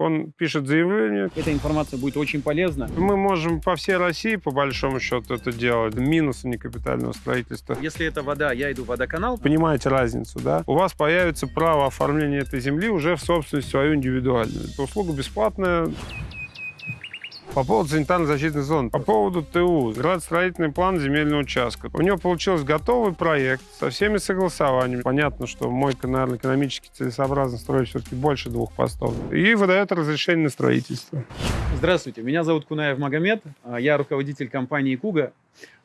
он пишет заявление. Эта информация будет очень полезна. Мы можем по всей России, по большому счету, это делать. Минусы некапитального строительства. Если это вода, я иду в водоканал. Понимаете разницу, да? У вас появится право оформления этой земли уже в собственность свою индивидуальную. Это услуга бесплатная. По поводу санитарно-защитной зоны. По поводу ТУ. Градостроительный план земельного участка. У него получился готовый проект со всеми согласованиями. Понятно, что мойка, наверное, экономически целесообразно строить все-таки больше двух постов. И выдает разрешение на строительство. Здравствуйте, меня зовут Кунаев Магомед. а, Я руководитель компании «Куга».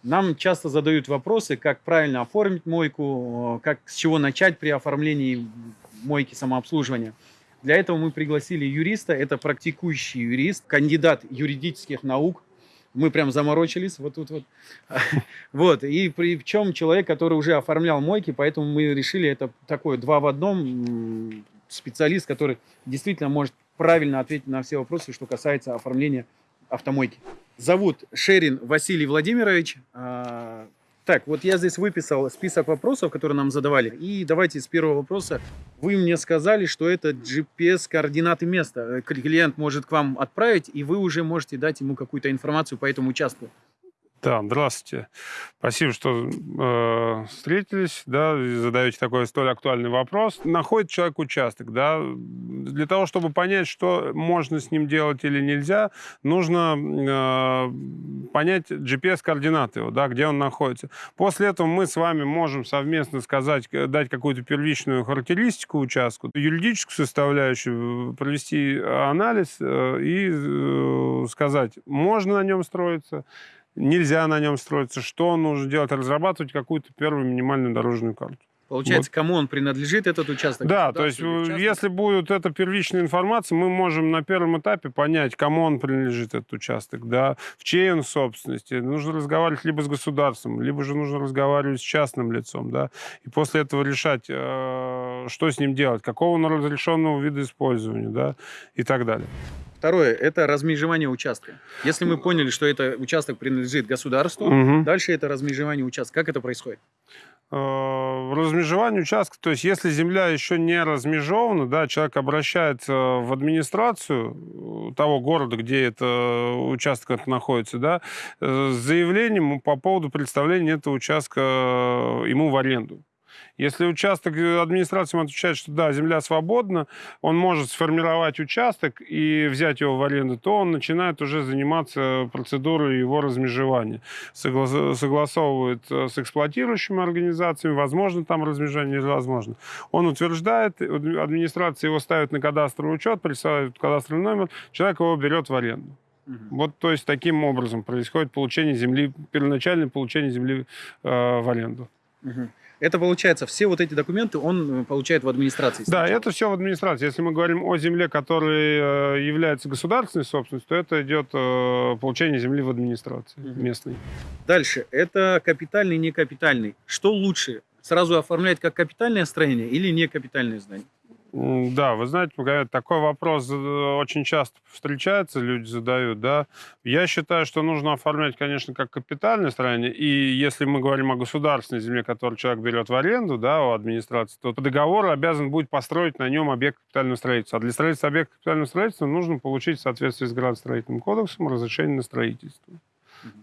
Нам часто задают вопросы, как правильно оформить мойку, как, с чего начать при оформлении мойки самообслуживания. Для этого мы пригласили юриста, это практикующий юрист, кандидат юридических наук. Мы прям заморочились вот тут вот. Вот, и причем человек, который уже оформлял мойки, поэтому мы решили, это такое два в одном, специалист, который действительно может правильно ответить на все вопросы, что касается оформления автомойки. Зовут Шерин Василий Владимирович. Так, вот я здесь выписал список вопросов, которые нам задавали. И давайте с первого вопроса. Вы мне сказали, что это GPS-координаты места. Э, Клиент может к вам отправить, и вы уже можете дать ему какую-то информацию по этому участку. Да, здравствуйте. Спасибо, что э, встретились, да, и задаете такой столь актуальный вопрос. Находит человек участок, да, для того, чтобы понять, что можно с ним делать или нельзя, нужно э, понять GPS-координаты его, да, где он находится. После этого мы с вами можем совместно сказать, к- дать какую-то первичную характеристику участку, юридическую составляющую, э, провести анализ э, и э, сказать, можно на нем строиться, нельзя на нем строиться, что нужно делать, разрабатывать какую-то первую минимальную дорожную карту. Получается, кому он принадлежит, этот участок? Да, то есть э, частному? если будет эта первичная информация, мы можем на первом этапе понять, кому он принадлежит этот участок, да, в чьей он собственности. Нужно разговаривать либо с государством, либо же нужно разговаривать с частным лицом, да, и после этого решать, э, что с ним делать, какого он разрешенного вида использования, да, и так далее. Второе – это размежевание участка. Если мы поняли, что это участок принадлежит государству, Мгм. дальше это размежевание участка. Как это происходит? Э, размежевание участка, то есть если земля еще не размежована, да, человек обращается в администрацию э, того города, где это участок этот находится, да, э, с заявлением по поводу представления этого участка э, ему в аренду. Если участок э, администрация ему отвечает, что да, земля свободна, он может сформировать участок и взять его в аренду, то он начинает уже заниматься процедурой его размежевания согла- согласовывает э, с эксплуатирующими организациями, возможно там размежевание или возможно. Он утверждает, э, администрация его ставит на кадастровый учет, присылает кадастровый номер, человек его берет в аренду. Вот, то есть, таким образом происходит получение земли, первоначальное получение земли э, в аренду. Это получается, все вот эти документы он э, получает в администрации. Да, сначала. это все в администрации. Если мы говорим о земле, которая э, является государственной собственностью, то это идет э, получение земли в администрации местной. Дальше. Это капитальный, не капитальный. Что лучше? Сразу оформлять как капитальное строение или не капитальное здание? Да, вы знаете, такой вопрос э, очень часто встречается, люди задают, да. Я считаю, что нужно оформлять, конечно, как капитальное строение, и если мы говорим о государственной земле, которую человек берет в аренду, да, у администрации, то по договору обязан будет построить на нем объект капитального строительства. А для строительства объекта капитального строительства нужно получить в соответствии с градостроительным кодексом разрешение на строительство.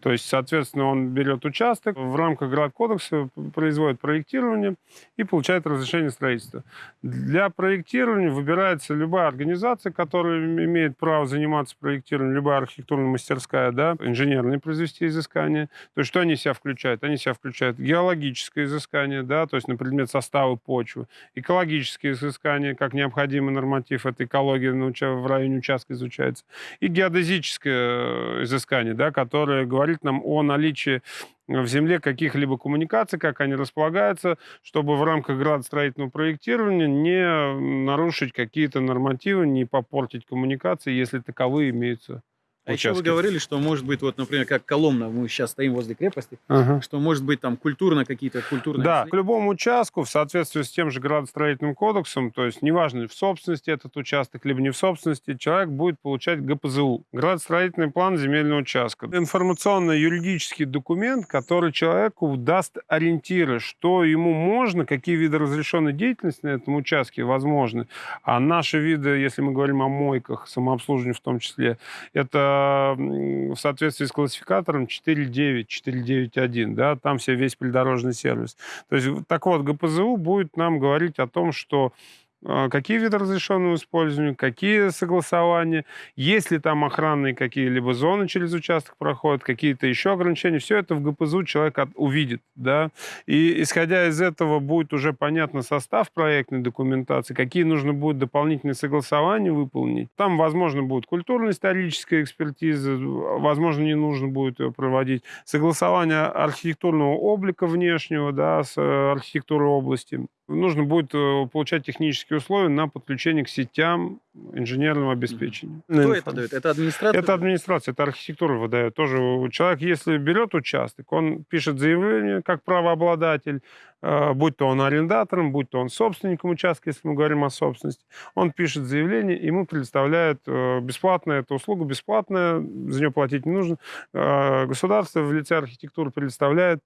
То есть, соответственно, он берет участок, в рамках градкодекса производит проектирование и получает разрешение строительства. Для проектирования выбирается любая организация, которая имеет право заниматься проектированием, любая архитектурная мастерская, да, инженерные произвести изыскания. То есть что они себя включают? Они себя включают геологическое изыскание, да, то есть на предмет состава почвы, экологические изыскания, как необходимый норматив, это экология уча- в районе участка изучается, и геодезическое э, изыскание, да, которое говорит нам о наличии в земле каких-либо коммуникаций, как они располагаются, чтобы в рамках градостроительного проектирования не нарушить какие-то нормативы, не попортить коммуникации, если таковые имеются А еще вы говорили, что может быть, вот, например, как Коломна, мы сейчас стоим возле крепости, Ага. что может быть там культурно какие-то культурные... Да, к любому участку в соответствии с тем же градостроительным кодексом, то есть неважно, в собственности этот участок, либо не в собственности, человек будет получать ГПЗУ. Градостроительный план земельного участка. Информационно-юридический документ, который человеку даст ориентиры, что ему можно, какие виды разрешенной деятельности на этом участке возможны. А наши виды, если мы говорим о мойках, самообслуживании в том числе, это в соответствии с классификатором 4.9, 4.9.1, да, там все весь придорожный сервис. То есть, так вот, ГПЗУ будет нам говорить о том, что э, какие виды разрешенного использования, какие согласования, есть ли там охранные какие-либо зоны через участок проходят, какие-то еще ограничения, все это в ГПЗУ человек от- увидит, да, и исходя из этого будет уже понятно состав проектной документации, какие нужно будет дополнительные согласования выполнить. Там, возможно, будет культурно-историческая экспертиза, возможно, не нужно будет ее проводить. Согласование архитектурного облика внешнего, да, с э, архитектурой области. Нужно будет э, получать технические условия на подключение к сетям инженерного обеспечения. Кто это дает? Это администрация? Это администрация, это архитектура выдает. Тоже человек, если берет участок, он пишет заявление как правообладатель, э, будь то он арендатором, будь то он собственником участка, если мы говорим о собственности, он пишет заявление, ему предоставляют э, бесплатно эту услугу, бесплатная, за нее платить не нужно. Э, Государство в лице архитектуры предоставляет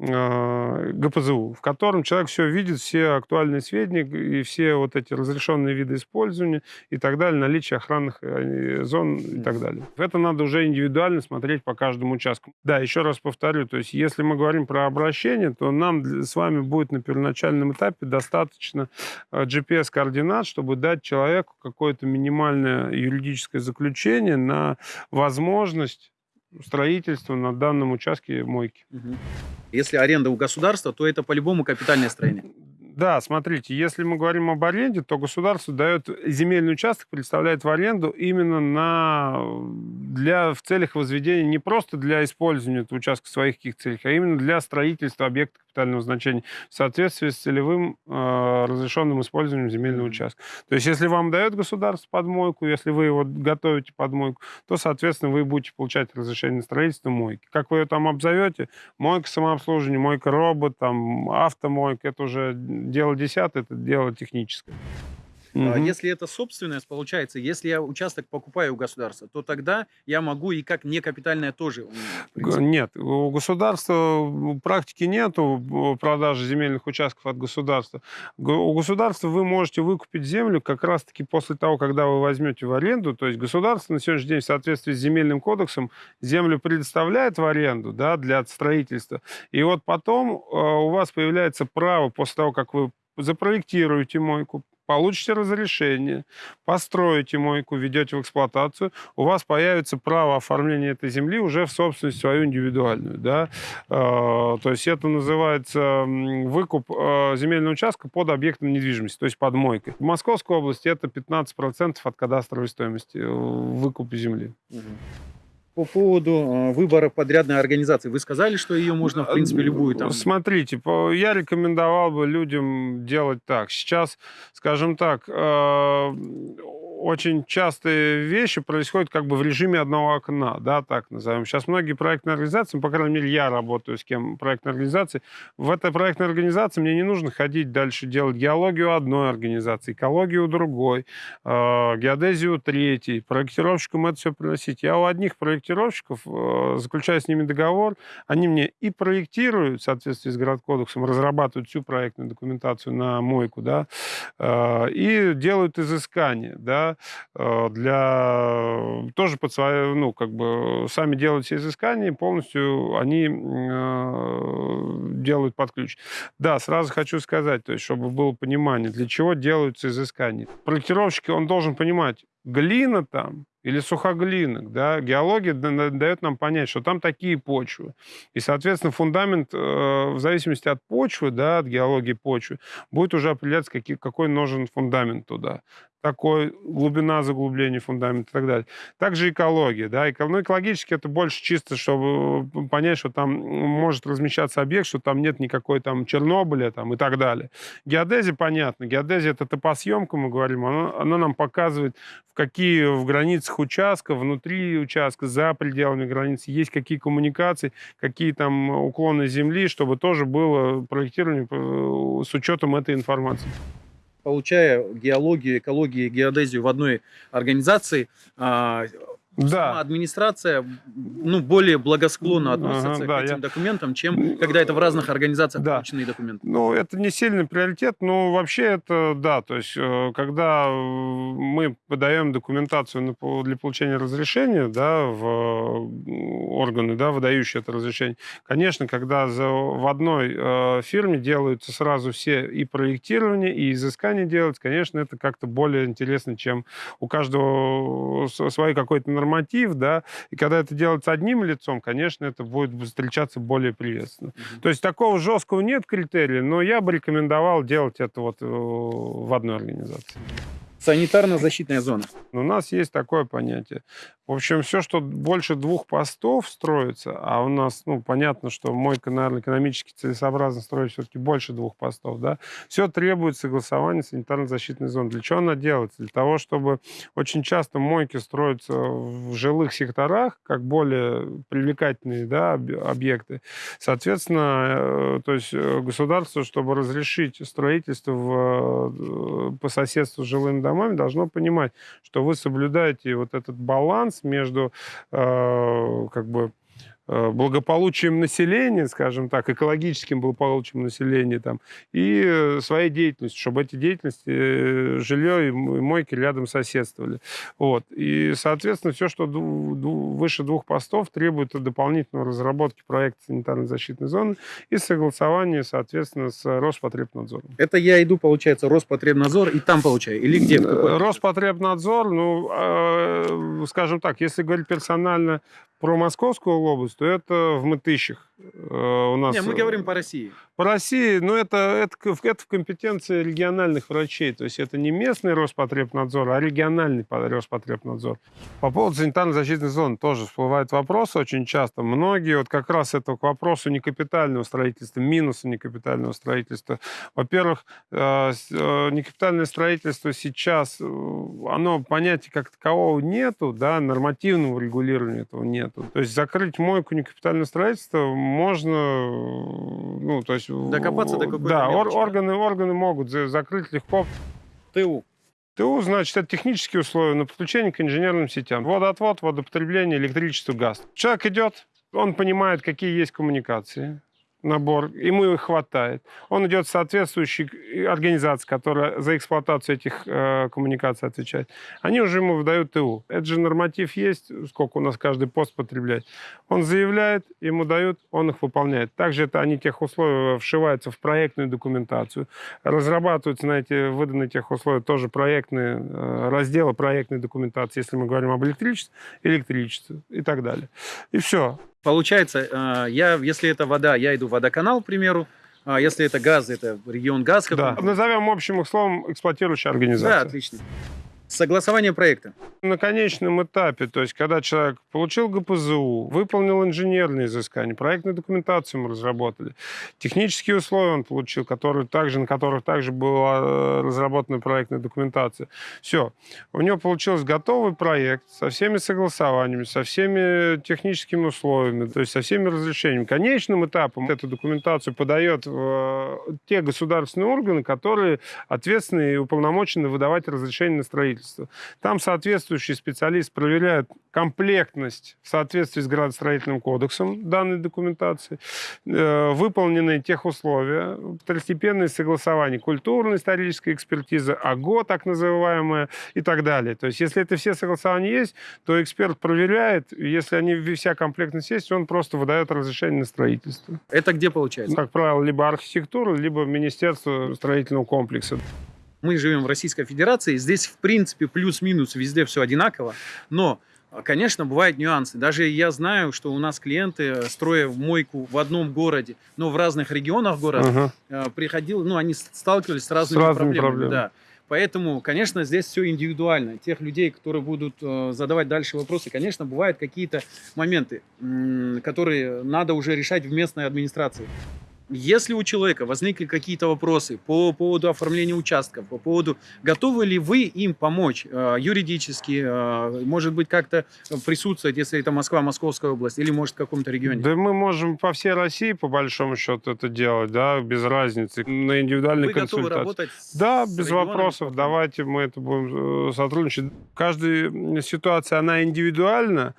ГПЗУ, в котором человек все видит, все актуальные сведения и все вот эти разрешенные виды использования и так далее, наличие охранных э, зон и так далее. Это надо уже индивидуально смотреть по каждому участку. Да, еще раз повторю, то есть если мы говорим про обращение, то нам с вами будет на первоначальном этапе достаточно э, GPS-координат, чтобы дать человеку какое-то минимальное юридическое заключение на возможность строительства на данном участке мойки. Если аренда у государства, то это по-любому капитальное строение. Да, смотрите, если мы говорим об аренде, то государство дает земельный участок, представляет в аренду именно на, для, в целях возведения, не просто для использования этого участка в своих каких целях, а именно для строительства объекта капитального значения в соответствии с целевым э, разрешенным использованием земельного участка. То есть, если вам дает государство подмойку, если вы его готовите под мойку, то, соответственно, вы будете получать разрешение на строительство мойки. Как вы ее там обзовете, мойка самообслуживания, мойка робот, там, автомойка, это уже дело десятое, это дело техническое. Мгм. Если это собственность, получается, если я участок покупаю у государства, то тогда я могу и как некапитальное тоже. Нет, у государства практики нету м, продажи земельных участков от государства. У государства вы можете выкупить землю как раз-таки после того, когда вы возьмете в аренду. То есть государство на сегодняшний день в соответствии с земельным кодексом землю предоставляет в аренду да, для строительства. И вот потом э, у вас появляется право после того, как вы запроектируете мойку, получите разрешение, построите мойку, введете в эксплуатацию, у вас появится право оформления этой земли уже в собственность свою индивидуальную. Да? Э, То есть это называется выкуп э, земельного участка под объектом недвижимости, то есть под мойкой. В Московской области это 15% от кадастровой стоимости э, выкупа земли. Мгм. По поводу э, выбора подрядной организации, вы сказали, что ее можно, в принципе, любую там. Смотрите, я рекомендовал бы людям делать так. Сейчас, скажем так, э, очень частые вещи происходят как бы в режиме одного окна, да, так назовем. Сейчас многие проектные организации, ну, по крайней мере, я работаю с кем проектной организации, в этой проектной организации мне не нужно ходить дальше делать геологию одной организации, экологию другой, э, геодезию третьей, проектировщикам это все приносить. Я у одних проектировщиков э, заключаю с ними договор, они мне и проектируют в соответствии с городкодексом, разрабатывают всю проектную документацию на мойку, да, э, и делают изыскания, да, э, для тоже под свое, ну, как бы сами делают все изыскания, полностью они э, делают под ключ. Да, сразу хочу сказать, то есть, чтобы было понимание, для чего делаются изыскания. Проектировщик, он должен понимать, глина там или сухоглинок, да, геология да- да- дает нам понять, что там такие почвы. И, соответственно, фундамент, э, в зависимости от почвы, да, от геологии почвы, будет уже определяться, какие, какой нужен фундамент туда. Такой глубина заглубления фундамента и так далее. Также экология, да, эко- ну, экологически это больше чисто, чтобы э, понять, что там может размещаться объект, что там нет никакой там Чернобыля там и так далее. Геодезия, понятно, геодезия это топосъемка, мы говорим, она, она нам показывает, в какие в границах участка, внутри участка, за пределами границы, есть какие коммуникации, какие там уклоны земли, чтобы тоже было проектирование э, с учетом этой информации. Получая геологию, экологию геодезию в одной организации, да. администрация ну, более благосклонно относится ага, к да, этим я... документам, чем когда это в разных организациях да. полученные документы. Ну, это не сильный приоритет, но вообще это да. То есть, э, когда мы подаем документацию для получения разрешения да, в органы, да, выдающие это разрешение, конечно, когда за, в одной э, фирме делаются сразу все и проектирование, и изыскание делать, конечно, это как-то более интересно, чем у каждого свой какой-то норматив, да, и когда это делается одним лицом, конечно, это будет встречаться более приветственно. Mm-hmm. То есть такого жесткого нет критерия, но я бы рекомендовал делать это вот э, в одной организации. Санитарно-защитная зона. У нас есть такое понятие. В общем, все, что больше двух постов строится, а у нас, ну, понятно, что мойка, наверное, экономически целесообразно строить все-таки больше двух постов, да, все требует согласования санитарно-защитной зоны. Для чего она делается? Для того, чтобы очень часто мойки строятся в жилых секторах, как более привлекательные, да, объекты. Соответственно, э, то есть э, государство, чтобы разрешить строительство в, э, по соседству с жилыми домами, должно понимать, что вы соблюдаете вот этот баланс между э, как бы благополучием населения, скажем так, экологическим благополучием населения там, и э, своей деятельностью, чтобы эти деятельности, э, жилье и мойки рядом соседствовали. Вот. И, соответственно, все, что выше двух постов, требует дополнительной разработки проекта санитарной защитной зоны и согласования, соответственно, с Роспотребнадзором. Это я иду, получается, Роспотребнадзор и там получаю? Или где? Роспотребнадзор, ну, скажем так, если говорить персонально про Московскую область, то это в Мытыщах. Э, у нас... Не, мы говорим по России. По России, ну, это, это, это в компетенции региональных врачей. То есть это не местный Роспотребнадзор, а региональный Роспотребнадзор. По поводу санитарно-защитной зоны тоже всплывают вопросы очень часто. Многие вот как раз это к вопросу некапитального строительства, минуса некапитального строительства. Во-первых, э, э, некапитальное строительство сейчас, оно понятия как такового нету, да, нормативного регулирования этого нету. То есть закрыть мойку некапитального строительства можно, ну, то есть... Докопаться до какой-то Да, ор- органы, органы могут закрыть легко. ТУ. ТУ, значит, это технические условия на подключение к инженерным сетям. Водоотвод, водопотребление, электричество, газ. Человек идет, он понимает, какие есть коммуникации набор, ему их хватает. Он идет в соответствующей организации, которая за эксплуатацию этих э, коммуникаций отвечает. Они уже ему выдают ТУ. Это же норматив есть, сколько у нас каждый пост потребляет. Он заявляет, ему дают, он их выполняет. Также это они тех условий вшиваются в проектную документацию. Разрабатываются на эти выданные тех условия тоже проектные э, разделы проектной документации, если мы говорим об электричестве, электричестве и так далее. И все. Получается, э, я, если это вода, я иду в водоканал, к примеру, а если это газ, это регион газ. Да. Назовем общим словом эксплуатирующая организация. Да, отлично. Согласование проекта. На конечном этапе, то есть когда человек получил ГПЗУ, выполнил инженерные изыскания, проектную документацию мы разработали, технические условия он получил, которые также, на которых также была э, разработана проектная документация. Все. У него получился готовый проект со всеми согласованиями, со всеми техническими условиями, то есть со всеми разрешениями. Конечным этапом эту документацию подает э, те государственные органы, которые ответственны и уполномочены выдавать разрешение на строительство строительства. Там соответствующий специалист проверяет комплектность в соответствии с градостроительным кодексом данной документации, э, выполнены тех условия, второстепенные согласования, культурно-историческая экспертиза, АГО так называемая и так далее. То есть если это все согласования есть, то эксперт проверяет, если они вся комплектность есть, он просто выдает разрешение на строительство. Это где получается? Как правило, либо архитектура, либо Министерство строительного комплекса. Мы живем в Российской Федерации, здесь, в принципе, плюс-минус везде все одинаково, но Конечно, бывают нюансы. Даже я знаю, что у нас клиенты, строя мойку в одном городе, но в разных регионах города, uh-huh. приходил, ну, они сталкивались с разными, с разными проблемами. проблемами. Да. Поэтому, конечно, здесь все индивидуально. Тех людей, которые будут э, задавать дальше вопросы, конечно, бывают какие-то моменты, которые надо уже решать в местной администрации. Если у человека возникли какие-то вопросы по поводу оформления участка, по поводу, готовы ли вы им помочь э, юридически, э, может быть, как-то присутствовать, если это Москва, Московская область, или, может, в каком-то регионе? Да мы можем по всей России, по большому счету, это делать, да, без разницы, на индивидуальной Вы готовы консультации. работать с Да, без регионами, вопросов. Давайте мы это будем э, сотрудничать. Каждая ситуация, она индивидуальна.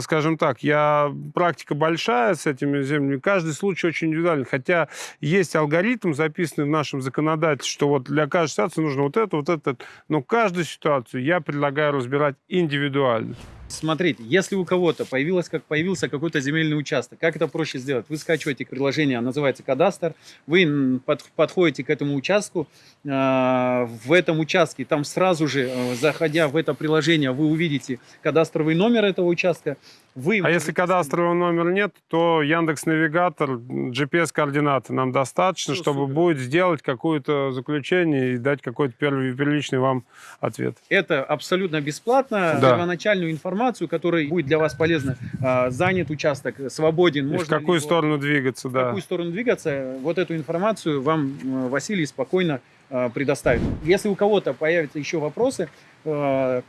Скажем так, я практика большая с этими землями. Каждый случай очень индивидуальный. Хотя есть алгоритм, записанный в нашем законодательстве, что вот для каждой ситуации нужно вот это, вот это. Но каждую ситуацию я предлагаю разбирать индивидуально. Смотрите, если у кого-то появилось, как появился какой-то земельный участок, как это проще сделать? Вы скачиваете приложение, называется кадастр, вы подходите к этому участку, э, в этом участке, там сразу же, э, заходя в это приложение, вы увидите кадастровый номер этого участка. Вы А если кадастрового номера нет, то Яндекс Навигатор, GPS-координаты нам достаточно, Всё, чтобы супер. будет сделать какое-то заключение и дать какой-то первый первичный вам ответ. Это абсолютно бесплатно. Да. Первоначальную информацию, которая будет для вас полезна, э, занят участок, свободен, И в можно ли какую его- сторону двигаться, в да. какую сторону двигаться, вот эту информацию вам э, Василий спокойно э, предоставит. Если у кого-то появятся еще вопросы,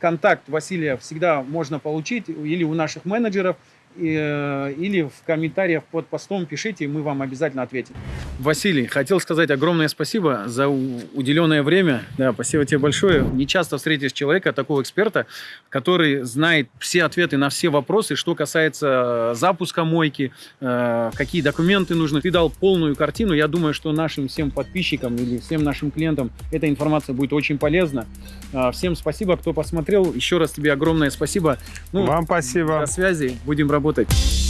контакт Василия всегда можно получить или у наших менеджеров, или в комментариях под постом пишите, и мы вам обязательно ответим. Василий, хотел сказать огромное спасибо за уделенное время. Да, спасибо тебе большое. Не часто встретишь человека, такого эксперта, который знает все ответы на все вопросы, что касается э, запуска мойки, э, какие документы нужны. Ты дал полную картину. Я думаю, что нашим всем подписчикам или всем нашим клиентам эта информация будет очень полезна. Э, Всем спасибо, кто посмотрел. Еще раз тебе огромное спасибо. Ну, Вам спасибо. До связи. Будем работать.